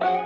Bye.